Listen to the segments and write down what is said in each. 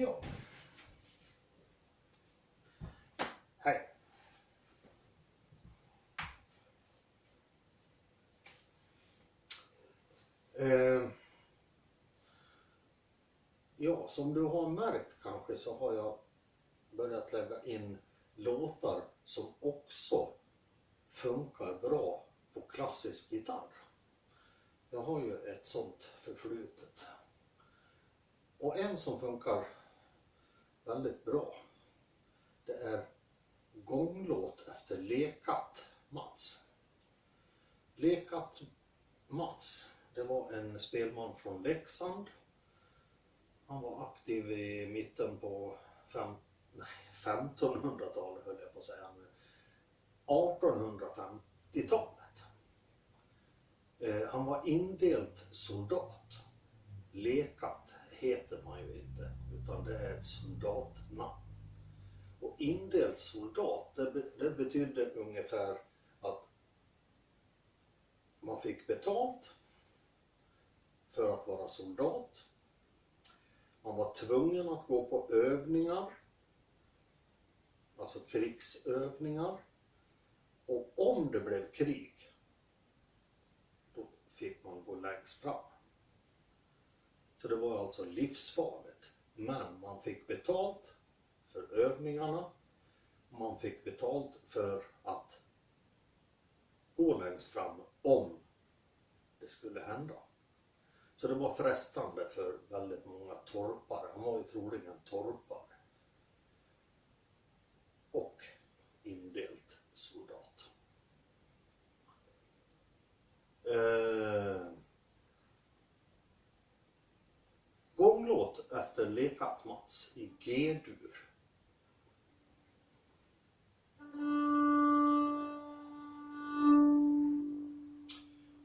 Ja. Hej. Eh, ja, som du har märkt kanske så har jag börjat lägga in låtar som också funkar bra på klassisk gitarr. Jag har ju ett sånt förflutet. Och en som funkar väldigt bra det är gånglåt efter Lekat Mats. Lekat Mats, det var en spelman från Leksand. Han var aktiv i mitten på 1500-talet höll jag på att säga. 1850-talet. Eh, han var indelt soldat. Lekat heter man ju inte, utan det är ett soldatnamn. Och indelt soldat, det, det betydde ungefär att man fick betalt för att vara soldat. Man var tvungen att gå på övningar, alltså krigsövningar. Och om det blev krig, då fick man gå längst fram. Så det var alltså livsfarligt. Men man fick betalt för övningarna. Man fick betalt för att gå längst fram om det skulle hända. Så det var frestande för väldigt många torpare. Han var ju troligen torpare. Och indelt soldat. Eh, gånglåt efter Lekat Mats i G-dur.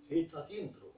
Ska hitta ett intro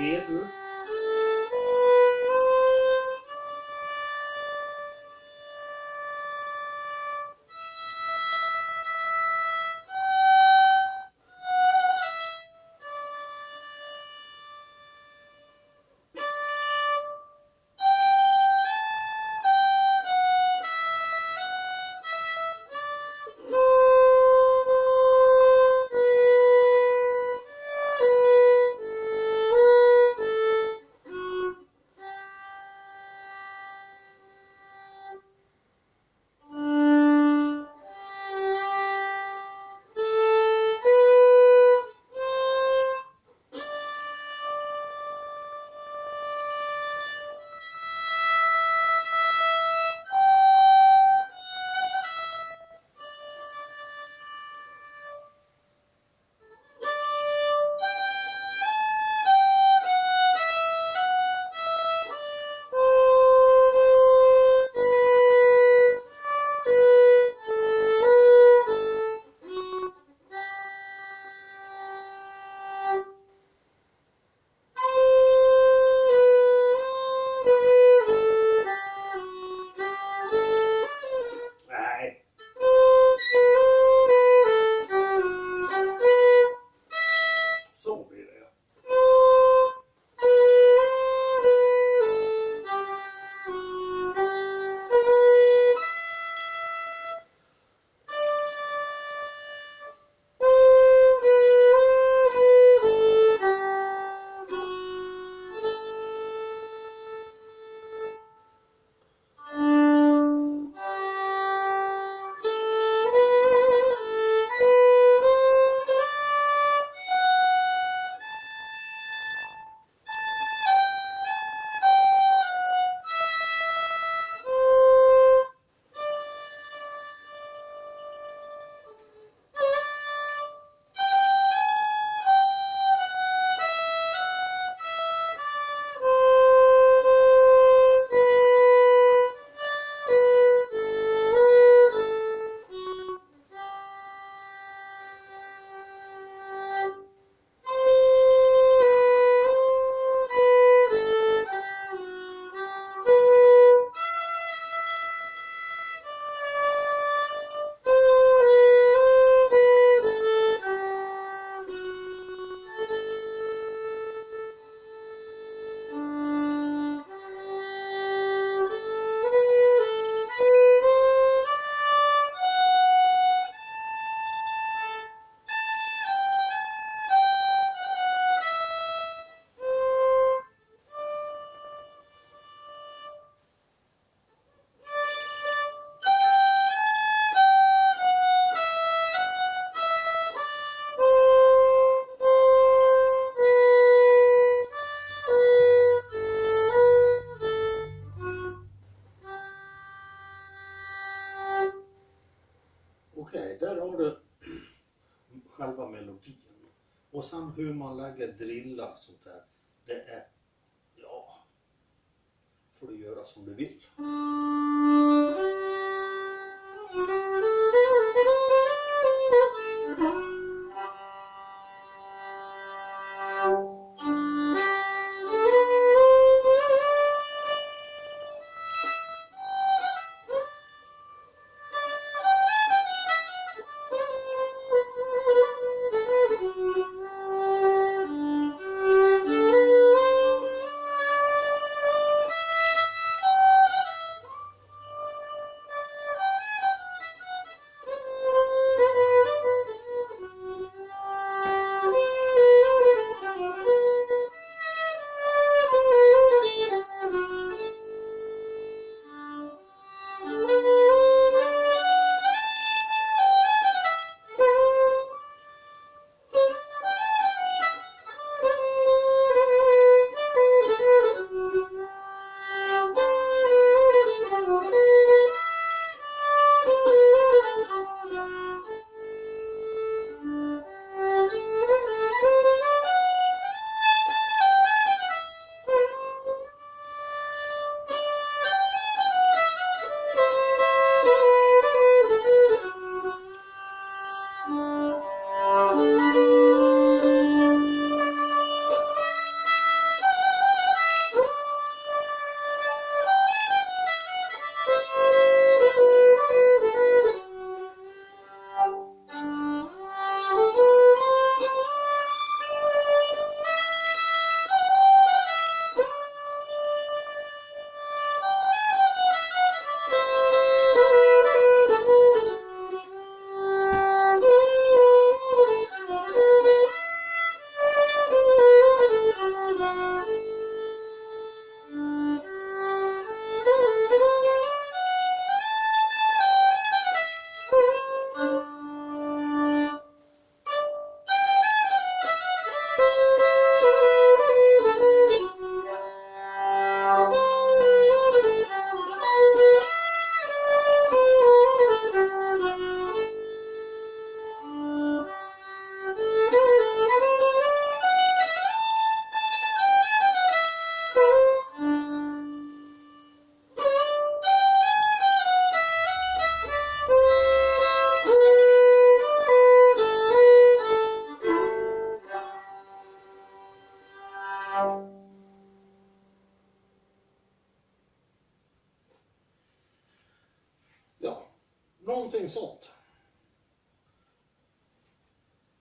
G-dur. Sen hur man lägger drillar och sånt där. Det är, ja, får du göra som du vill.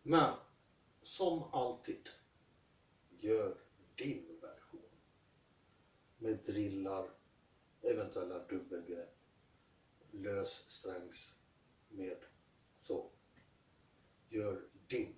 Men som alltid, gör din version. Med drillar, eventuella dubbelgrepp, lössträngs med så. Gör din